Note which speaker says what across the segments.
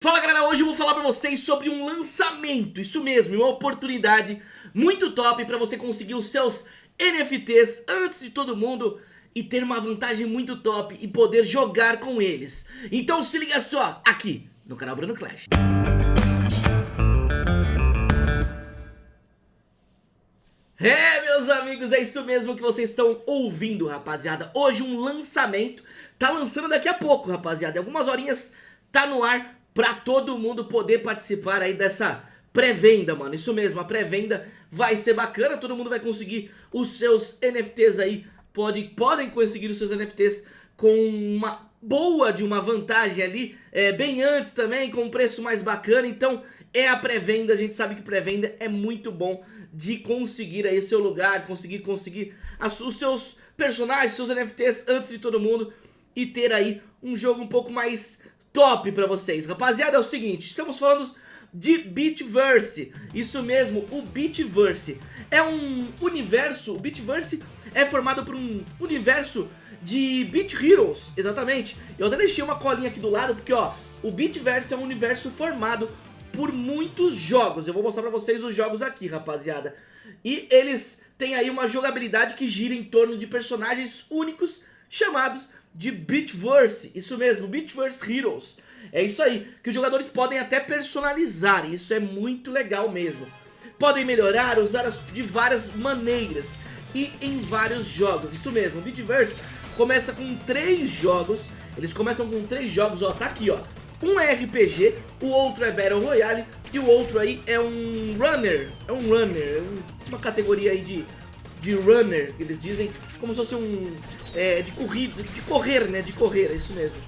Speaker 1: Fala galera, hoje eu vou falar pra vocês sobre um lançamento, isso mesmo, uma oportunidade muito top pra você conseguir os seus NFTs antes de todo mundo e ter uma vantagem muito top e poder jogar com eles. Então se liga só, aqui no canal Bruno Clash. É, meus amigos, é isso mesmo que vocês estão ouvindo, rapaziada. Hoje um lançamento, tá lançando daqui a pouco, rapaziada. Algumas horinhas tá no ar pra todo mundo poder participar aí dessa pré-venda, mano. Isso mesmo, a pré-venda vai ser bacana, todo mundo vai conseguir os seus NFTs aí, pode, podem conseguir os seus NFTs com uma boa de uma vantagem ali, é, bem antes também, com um preço mais bacana, então é a pré-venda, a gente sabe que pré-venda é muito bom de conseguir aí seu lugar, conseguir conseguir as, os seus personagens, seus NFTs antes de todo mundo e ter aí um jogo um pouco mais top pra vocês. Rapaziada, é o seguinte, estamos falando de Bitverse, isso mesmo, o Bitverse é um universo, o Bitverse é formado por um universo de Beat Heroes, exatamente. Eu até deixei uma colinha aqui do lado porque ó, o Bitverse é um universo formado por muitos jogos. Eu vou mostrar pra vocês os jogos aqui, rapaziada. E eles têm aí uma jogabilidade que gira em torno de personagens únicos chamados de Bitverse, isso mesmo, Bitverse Heroes. É isso aí, que os jogadores podem até personalizar, isso é muito legal mesmo. Podem melhorar, usar de várias maneiras e em vários jogos, isso mesmo, o Bitverse começa com três jogos, eles começam com três jogos, ó, tá aqui, ó. Um é RPG, o outro é Battle Royale e o outro aí é um Runner, é um Runner, é uma categoria aí de, de Runner, que eles dizem, como se fosse um é, de corrida, de correr, né? De correr, é isso mesmo.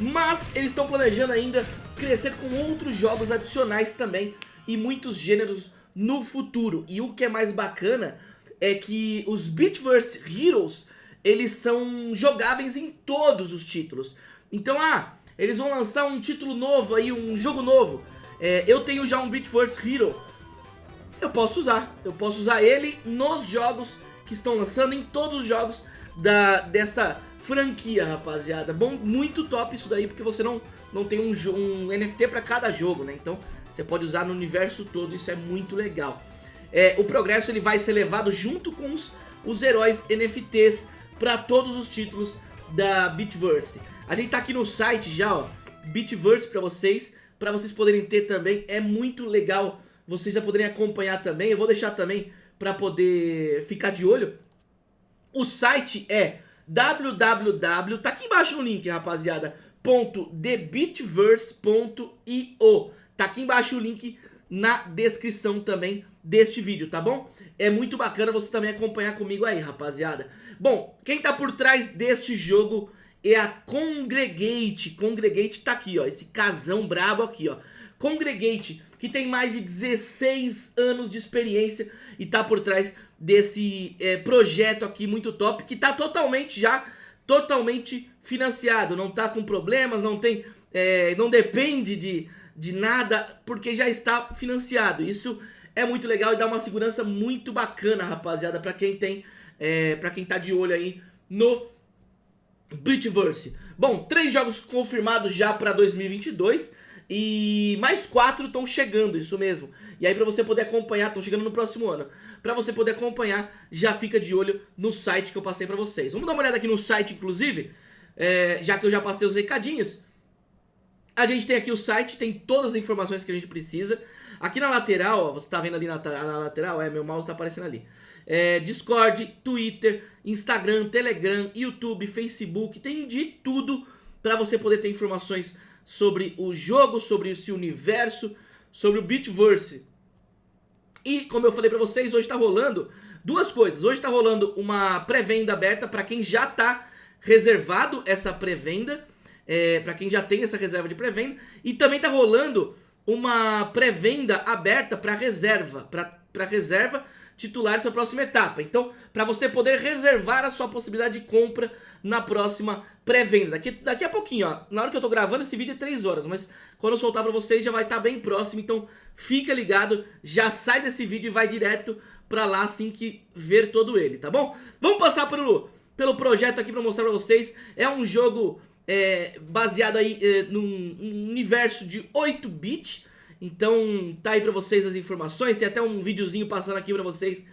Speaker 1: Mas eles estão planejando ainda crescer com outros jogos adicionais também e muitos gêneros no futuro. E o que é mais bacana é que os Bitverse Heroes, eles são jogáveis em todos os títulos. Então, ah, eles vão lançar um título novo aí, um jogo novo. É, eu tenho já um Bitverse Hero. Eu posso usar, eu posso usar ele nos jogos que estão lançando, em todos os jogos da, dessa franquia, rapaziada. Bom, muito top isso daí, porque você não, não tem um, um NFT para cada jogo, né? Então, você pode usar no universo todo, isso é muito legal. É, o progresso ele vai ser levado junto com os, os heróis NFTs para todos os títulos da Bitverse. A gente tá aqui no site já, ó, Bitverse para vocês, para vocês poderem ter também, é muito legal, vocês já poderem acompanhar também, eu vou deixar também para poder ficar de olho, o site é www, tá aqui embaixo no link, rapaziada, .thebitverse.io. Tá aqui embaixo o link na descrição também deste vídeo, tá bom? É muito bacana você também acompanhar comigo aí, rapaziada. Bom, quem tá por trás deste jogo é a Congregate. Congregate tá aqui, ó, esse casão brabo aqui, ó. Congregate, que tem mais de 16 anos de experiência e tá por trás desse é, projeto aqui muito top, que tá totalmente já, totalmente financiado, não tá com problemas, não tem, é, não depende de, de nada, porque já está financiado, isso é muito legal e dá uma segurança muito bacana, rapaziada, pra quem tem, é, pra quem tá de olho aí no Bitverse. Bom, três jogos confirmados já pra 2022, e mais quatro estão chegando, isso mesmo. E aí pra você poder acompanhar, estão chegando no próximo ano. Pra você poder acompanhar, já fica de olho no site que eu passei pra vocês. Vamos dar uma olhada aqui no site, inclusive, é, já que eu já passei os recadinhos. A gente tem aqui o site, tem todas as informações que a gente precisa. Aqui na lateral, ó, você tá vendo ali na, na lateral, é, meu mouse tá aparecendo ali. É, Discord, Twitter, Instagram, Telegram, YouTube, Facebook, tem de tudo pra você poder ter informações sobre o jogo, sobre esse universo, sobre o Bitverse. E, como eu falei pra vocês, hoje tá rolando duas coisas. Hoje tá rolando uma pré-venda aberta pra quem já tá reservado essa pré-venda, é, pra quem já tem essa reserva de pré-venda. E também tá rolando uma pré-venda aberta pra reserva, pra, pra reserva titulares para a próxima etapa. Então, para você poder reservar a sua possibilidade de compra na próxima pré-venda. Daqui, daqui a pouquinho, ó. Na hora que eu tô gravando esse vídeo é 3 horas, mas quando eu soltar para vocês já vai estar tá bem próximo. Então, fica ligado, já sai desse vídeo e vai direto para lá assim que ver todo ele, tá bom? Vamos passar pelo, pelo projeto aqui para mostrar para vocês. É um jogo é, baseado aí é, num, num, universo de 8-bit. Então tá aí pra vocês as informações, tem até um videozinho passando aqui pra vocês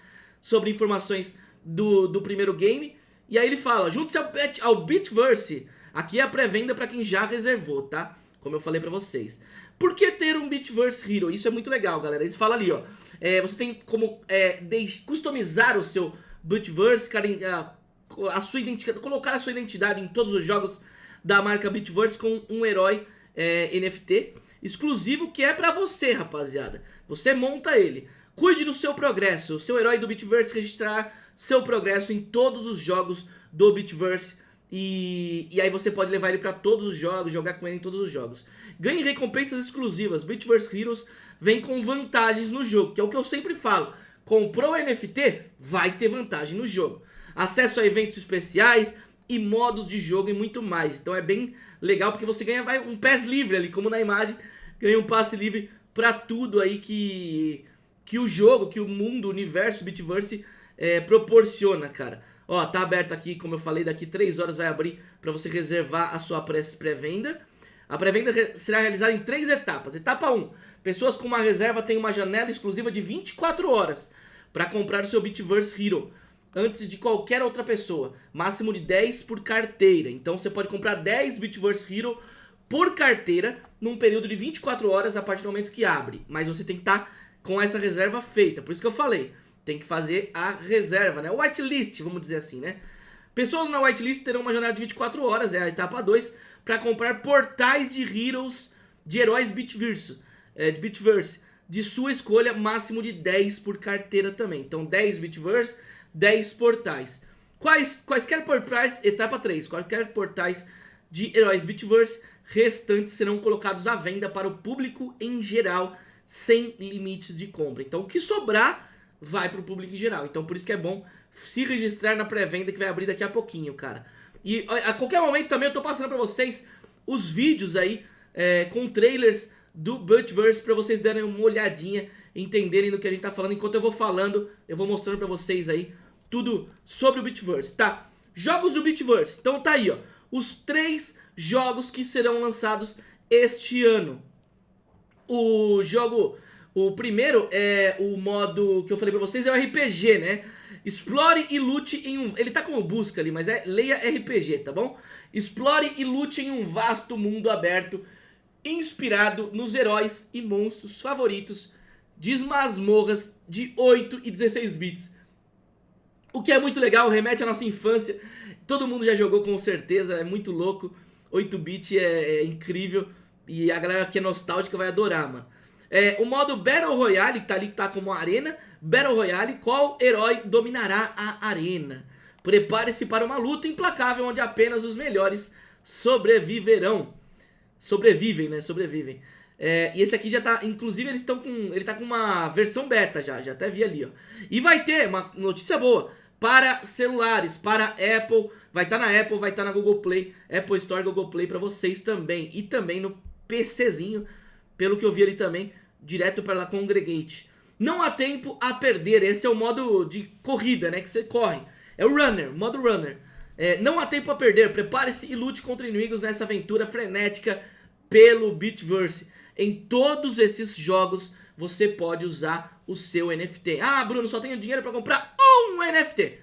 Speaker 1: sobre informações do, do primeiro game. E aí ele fala, junte-se ao, ao Bitverse, aqui é a pré-venda pra quem já reservou, tá? Como eu falei pra vocês. Por que ter um Bitverse Hero? Isso é muito legal, galera. Eles falam ali, ó. É, você tem como é, customizar o seu Bitverse, a, a sua identidade, colocar a sua identidade em todos os jogos da marca Bitverse com um herói é, NFT exclusivo que é pra você, rapaziada. Você monta ele. Cuide do seu progresso. O seu herói do Bitverse registrar seu progresso em todos os jogos do Bitverse. E, e aí você pode levar ele para todos os jogos, jogar com ele em todos os jogos. Ganhe recompensas exclusivas. Bitverse Heroes vem com vantagens no jogo, que é o que eu sempre falo. Comprou NFT, vai ter vantagem no jogo. Acesso a eventos especiais e modos de jogo e muito mais. Então é bem legal porque você ganha vai, um pass livre ali, como na imagem. Ganha um passe livre para tudo aí que, que o jogo, que o mundo, o universo Bitverse é, proporciona, cara. Ó, tá aberto aqui, como eu falei, daqui 3 horas vai abrir para você reservar a sua pré-venda. A pré-venda será realizada em três etapas. Etapa 1, pessoas com uma reserva têm uma janela exclusiva de 24 horas para comprar o seu Bitverse Hero antes de qualquer outra pessoa. Máximo de 10 por carteira. Então você pode comprar 10 Bitverse Hero por carteira num período de 24 horas a partir do momento que abre. Mas você tem que estar tá com essa reserva feita. Por isso que eu falei tem que fazer a reserva, né? Whitelist, vamos dizer assim, né? Pessoas na whitelist terão uma janela de 24 horas, é a etapa 2, para comprar portais de heroes, de heróis Bitverse, é, de Bitverse, de sua escolha, máximo de 10 por carteira também. Então 10 Bitverse, 10 portais. Quais, quaisquer portais, etapa 3, quaisquer portais de heróis Bitverse restantes serão colocados à venda para o público em geral, sem limites de compra. Então o que sobrar vai pro público em geral. Então por isso que é bom se registrar na pré-venda que vai abrir daqui a pouquinho, cara. E a qualquer momento também eu tô passando pra vocês os vídeos aí é, com trailers do Butverse pra vocês darem uma olhadinha, entenderem do que a gente tá falando. Enquanto eu vou falando, eu vou mostrando pra vocês aí tudo sobre o Bitverse, tá? Jogos do Bitverse. Então tá aí, ó. Os três jogos que serão lançados este ano. O jogo o primeiro é o modo que eu falei pra vocês, é o RPG, né? Explore e lute em um... Ele tá como busca ali, mas é leia RPG, tá bom? Explore e lute em um vasto mundo aberto, inspirado nos heróis e monstros favoritos de masmorras de 8 e 16 bits. O que é muito legal, remete à nossa infância. Todo mundo já jogou com certeza, é muito louco. 8-bit é, é incrível e a galera que é nostálgica vai adorar, mano. É, o modo Battle Royale, que tá ali, tá como arena. Battle Royale, qual herói dominará a arena? Prepare-se para uma luta implacável onde apenas os melhores sobreviverão. Sobrevivem, né? Sobrevivem. É, e esse aqui já tá, inclusive eles estão com, ele tá com uma versão beta já, já até vi ali, ó. E vai ter uma notícia boa para celulares, para Apple, vai estar tá na Apple, vai estar tá na Google Play, Apple Store, Google Play para vocês também. E também no PCzinho, pelo que eu vi ali também, direto para a Congregate. Não há tempo a perder, esse é o modo de corrida, né, que você corre. É o runner, modo runner. É, não há tempo a perder, prepare-se e lute contra inimigos nessa aventura frenética pelo Bitverse. Em todos esses jogos você pode usar o seu NFT. Ah, Bruno, só tenho dinheiro para comprar um NFT.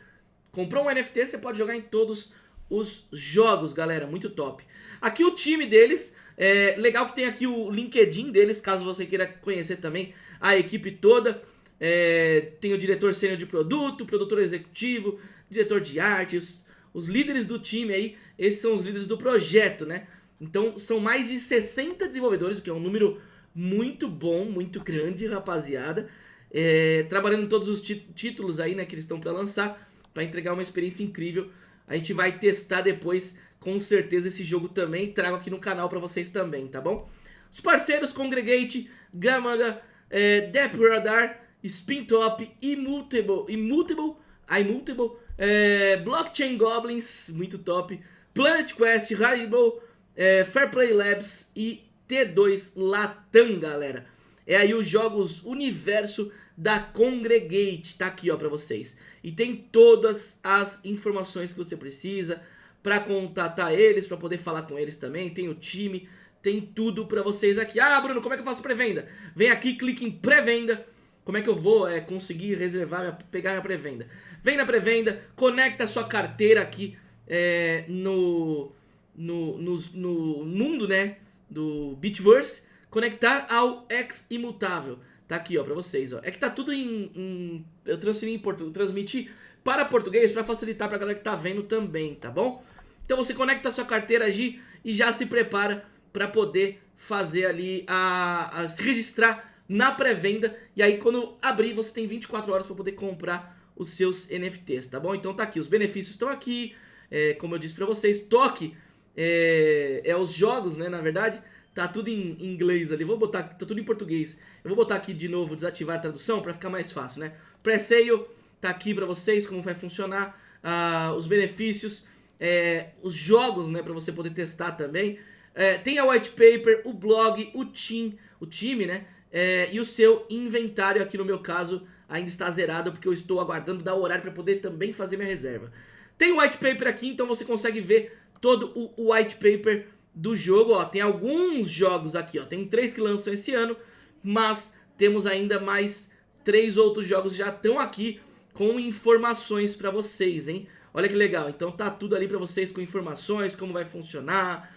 Speaker 1: Comprou um NFT, você pode jogar em todos os jogos, galera, muito top. Aqui o time deles é legal que tem aqui o LinkedIn deles, caso você queira conhecer também a equipe toda. É, tem o diretor sênior de produto, produtor executivo, diretor de arte, os, os líderes do time aí, esses são os líderes do projeto, né? Então são mais de 60 desenvolvedores, o que é um número muito bom, muito grande, rapaziada. É, trabalhando em todos os títulos aí, né, que eles estão para lançar, para entregar uma experiência incrível. A gente vai testar depois com certeza esse jogo também trago aqui no canal pra vocês também, tá bom? Os parceiros Congregate, Gamanga, é, Radar, Spintop, Immutable, Immutable, Immutable, é, Blockchain Goblins, muito top, Planet Quest, Haribo, é, Fairplay Labs e T2 Latam, galera. É aí os jogos universo da Congregate, tá aqui ó pra vocês. E tem todas as informações que você precisa, para contatar eles, para poder falar com eles também, tem o time, tem tudo para vocês aqui. Ah, Bruno, como é que eu faço pré-venda? Vem aqui, clique em pré-venda. Como é que eu vou é, conseguir reservar, pegar minha pré-venda? Vem na pré-venda, conecta a sua carteira aqui é, no, no, no, no mundo, né, do Bitverse, conectar ao X imutável. Tá aqui, ó, pra vocês, ó. É que tá tudo em... em eu transferi em português, transmiti para português para facilitar pra galera que tá vendo também, tá bom? Então você conecta a sua carteira aqui e já se prepara para poder fazer ali, a, a se registrar na pré-venda. E aí quando abrir você tem 24 horas para poder comprar os seus NFTs, tá bom? Então tá aqui, os benefícios estão aqui, é, como eu disse para vocês, toque é, é, os jogos, né, na verdade, tá tudo em inglês ali, vou botar, tá tudo em português. Eu vou botar aqui de novo, desativar a tradução para ficar mais fácil, né? Pré-sale tá aqui para vocês, como vai funcionar, uh, os benefícios, é, os jogos, né, para você poder testar também. É, tem a white paper, o blog, o team, o time, né, é, e o seu inventário aqui no meu caso ainda está zerado porque eu estou aguardando dar o horário para poder também fazer minha reserva. Tem o white paper aqui, então você consegue ver todo o, o white paper do jogo, ó, tem alguns jogos aqui, ó, tem três que lançam esse ano, mas temos ainda mais três outros jogos já estão aqui com informações para vocês, hein? Olha que legal, então tá tudo ali para vocês com informações, como vai funcionar,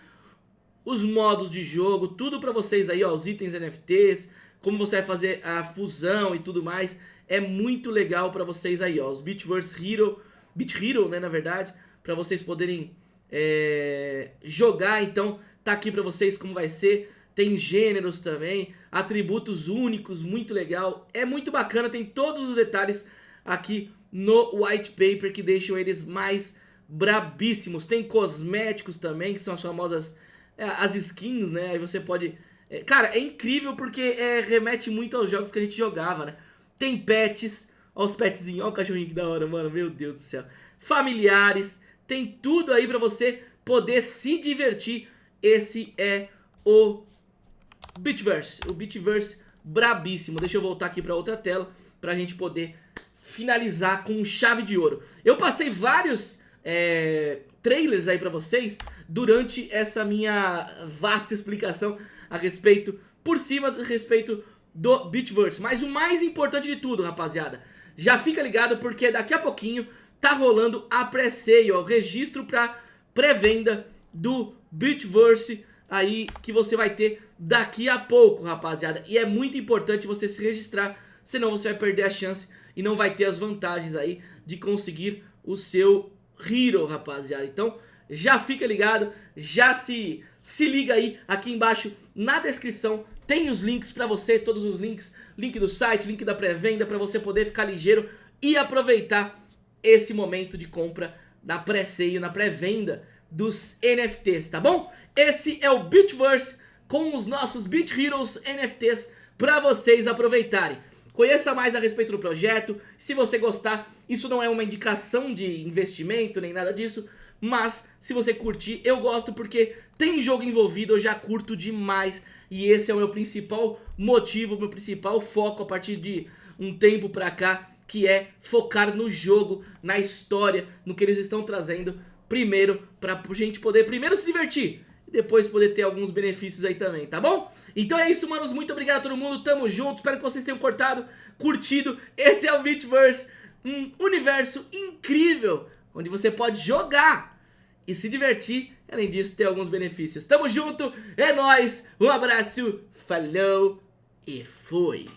Speaker 1: os modos de jogo, tudo para vocês aí, ó, os itens NFTs, como você vai fazer a fusão e tudo mais, é muito legal para vocês aí, ó, os Bitverse Hero, Bit Hero, né, na verdade, para vocês poderem é, jogar, então tá aqui para vocês como vai ser, tem gêneros também, atributos únicos, muito legal, é muito bacana, tem todos os detalhes aqui no white paper que deixam eles mais brabíssimos. Tem cosméticos também, que são as famosas é, as skins, né? Aí você pode... É, cara, é incrível porque é, remete muito aos jogos que a gente jogava, né? Tem pets, olha os petzinhos, olha o cachorrinho que da hora, mano, meu Deus do céu. Familiares, tem tudo aí pra você poder se divertir. Esse é o Bitverse, o Bitverse brabíssimo. Deixa eu voltar aqui pra outra tela pra gente poder finalizar com chave de ouro. Eu passei vários é, trailers aí pra vocês durante essa minha vasta explicação a respeito, por cima a respeito do Bitverse. Mas o mais importante de tudo, rapaziada, já fica ligado porque daqui a pouquinho tá rolando a pré-sale, o registro para pré-venda do Bitverse aí que você vai ter daqui a pouco, rapaziada. E é muito importante você se registrar, senão você vai perder a chance e não vai ter as vantagens aí de conseguir o seu Hero, rapaziada. Então, já fica ligado, já se, se liga aí, aqui embaixo na descrição tem os links pra você, todos os links, link do site, link da pré-venda, pra você poder ficar ligeiro e aproveitar esse momento de compra na pré-sale, na pré-venda dos NFTs, tá bom? Esse é o Bitverse com os nossos Bit Heroes NFTs pra vocês aproveitarem. Conheça mais a respeito do projeto, se você gostar, isso não é uma indicação de investimento nem nada disso, mas se você curtir, eu gosto porque tem jogo envolvido, eu já curto demais e esse é o meu principal motivo, meu principal foco a partir de um tempo pra cá, que é focar no jogo, na história, no que eles estão trazendo primeiro pra gente poder primeiro se divertir depois poder ter alguns benefícios aí também, tá bom? Então é isso, manos, muito obrigado a todo mundo, tamo junto, espero que vocês tenham cortado, curtido, esse é o Bitverse, um universo incrível, onde você pode jogar e se divertir, além disso ter alguns benefícios. Tamo junto, é nóis, um abraço, falou e fui!